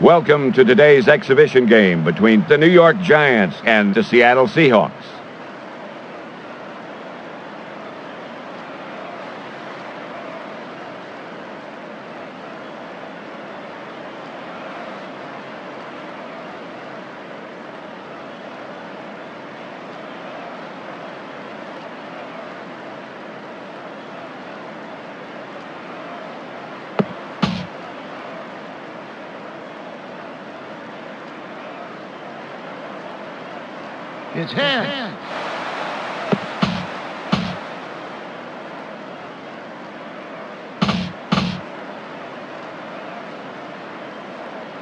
Welcome to today's exhibition game between the New York Giants and the Seattle Seahawks. It's hand.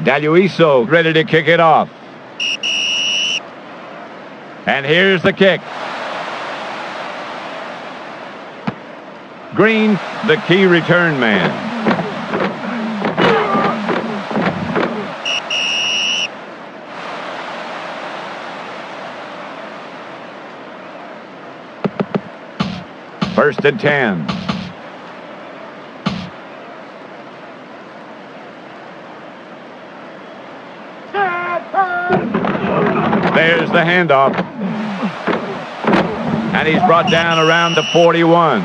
Daluiso ready to kick it off. And here's the kick. Green, the key return man. First and 10. There's the handoff. And he's brought down around the 41.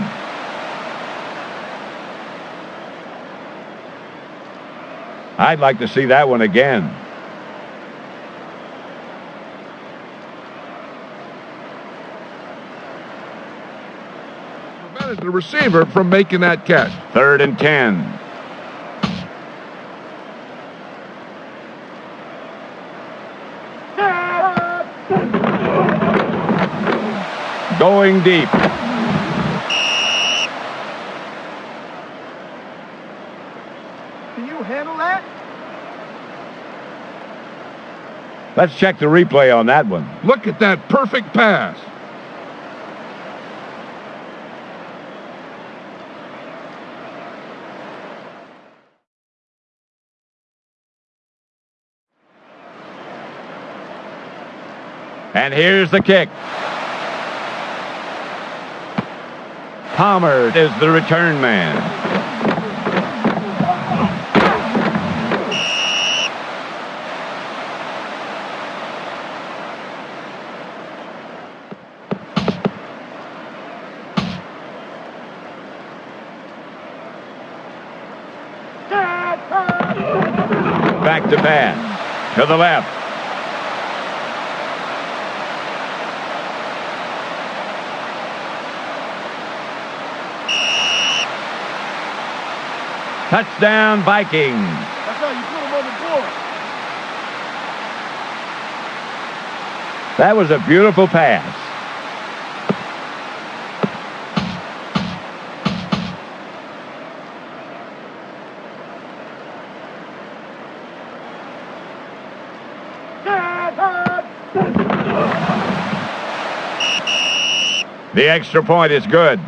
I'd like to see that one again. Prevented the receiver from making that catch. Third and 10. Going deep. Can you handle that? Let's check the replay on that one. Look at that perfect pass. And here's the kick. Palmer is the return man. Back to pass. To the left. Touchdown Vikings. That's how you put him on the board. That was a beautiful pass. The extra point is good.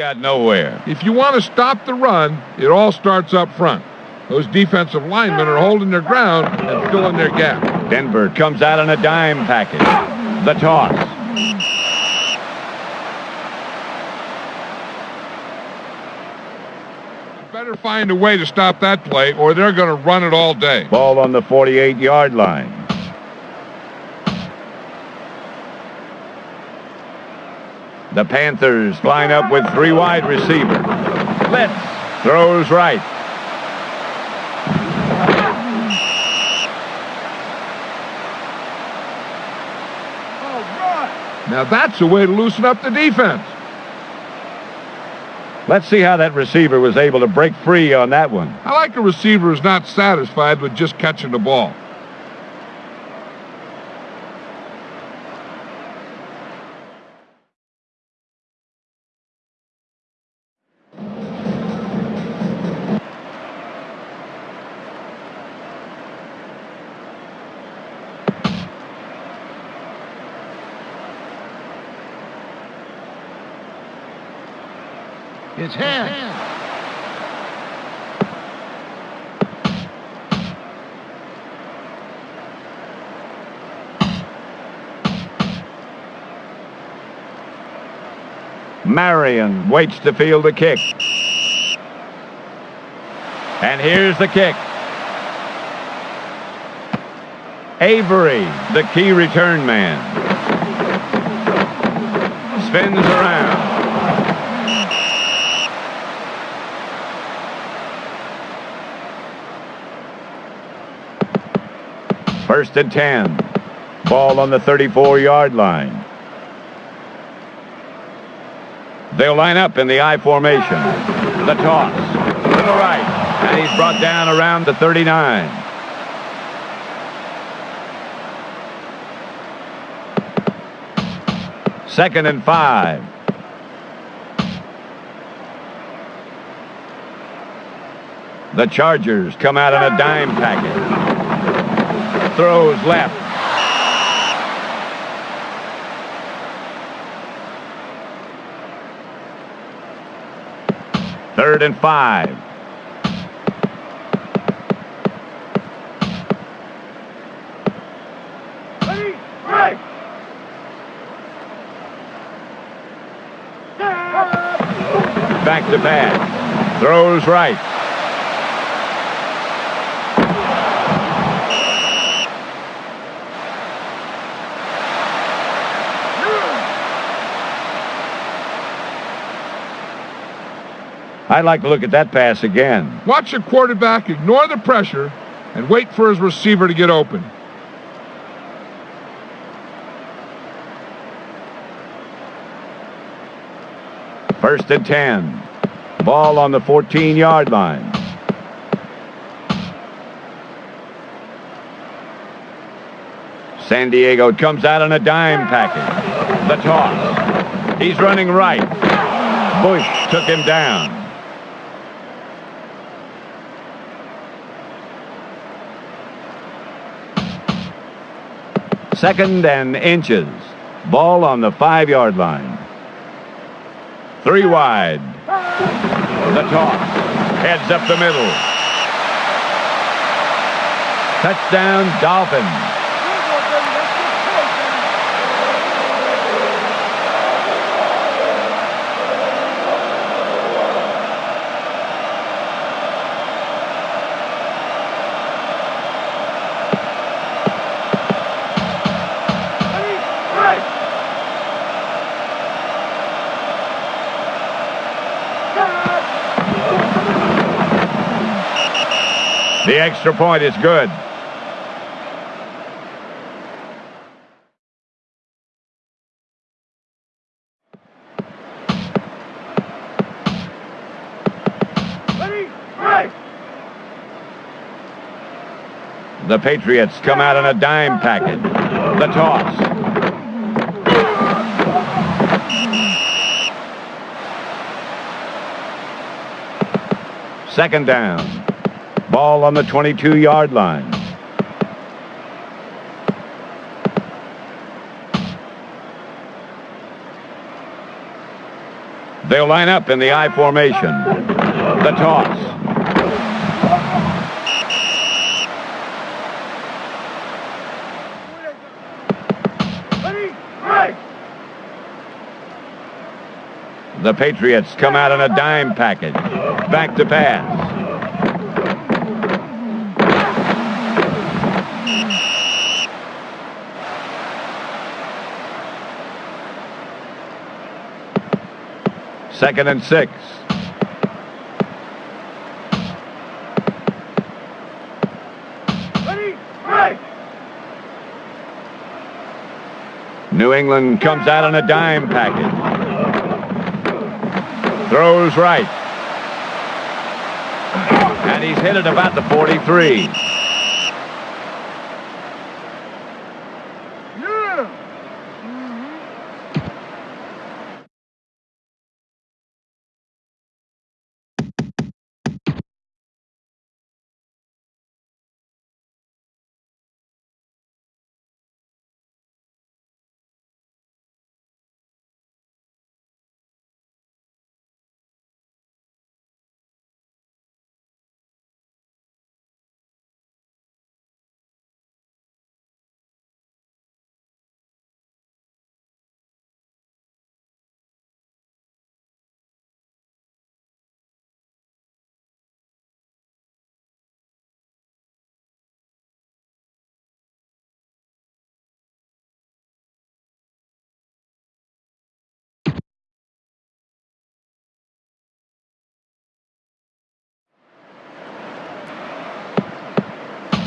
Got nowhere. If you want to stop the run, it all starts up front. Those defensive linemen are holding their ground and filling their gap. Denver comes out on a dime package. The toss. Better find a way to stop that play, or they're going to run it all day. Ball on the 48-yard line. The Panthers line up with three wide receivers. Blitz throws right. Now that's a way to loosen up the defense. Let's see how that receiver was able to break free on that one. I like a receiver who's not satisfied with just catching the ball. It's hands. Marion waits to field the kick. And here's the kick. Avery, the key return man. Spins around. First and 10. Ball on the 34-yard line. They'll line up in the I formation. The toss. To the right. And he's brought down around the 39. Second and five. The Chargers come out in a dime package. Throws left. Third and five. Back to back. Throws right. I'd like to look at that pass again. Watch the quarterback ignore the pressure and wait for his receiver to get open. First and 10. Ball on the 14-yard line. San Diego comes out on a dime package. The toss. He's running right. Bush took him down. Second and inches. Ball on the five-yard line. Three wide. The toss. Heads up the middle. Touchdown, Dolphins. The extra point is good. The Patriots come out in a dime package. The toss. Second down. Ball on the 22-yard line. They'll line up in the I formation. The toss. The Patriots come out in a dime package. Back to pass. Second and six. Ready? Right. New England comes out on a dime package. Throws right. And he's hit it about the 43.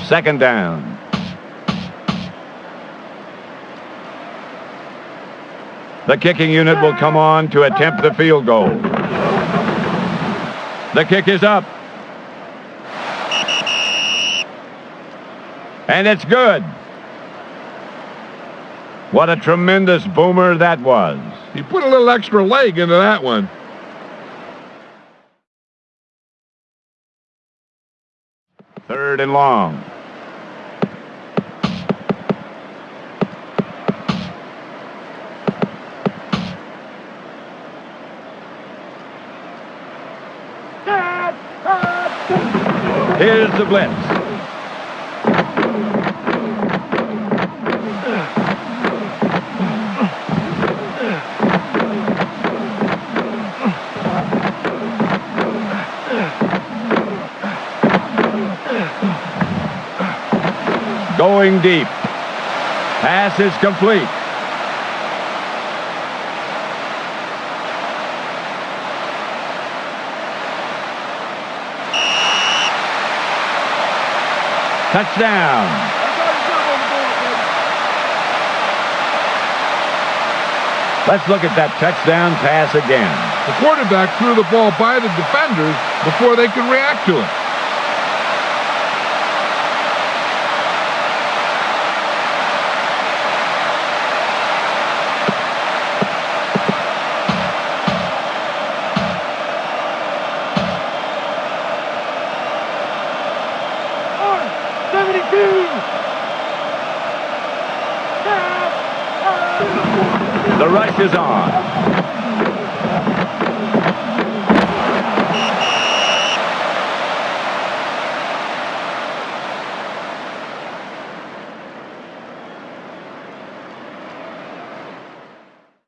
Second down. The kicking unit will come on to attempt the field goal. The kick is up. And it's good. What a tremendous boomer that was. He put a little extra leg into that one. Third and long. Here's the blitz. Going deep. Pass is complete. Touchdown. Let's look at that touchdown pass again. The quarterback threw the ball by the defenders before they could react to it. The rush is on.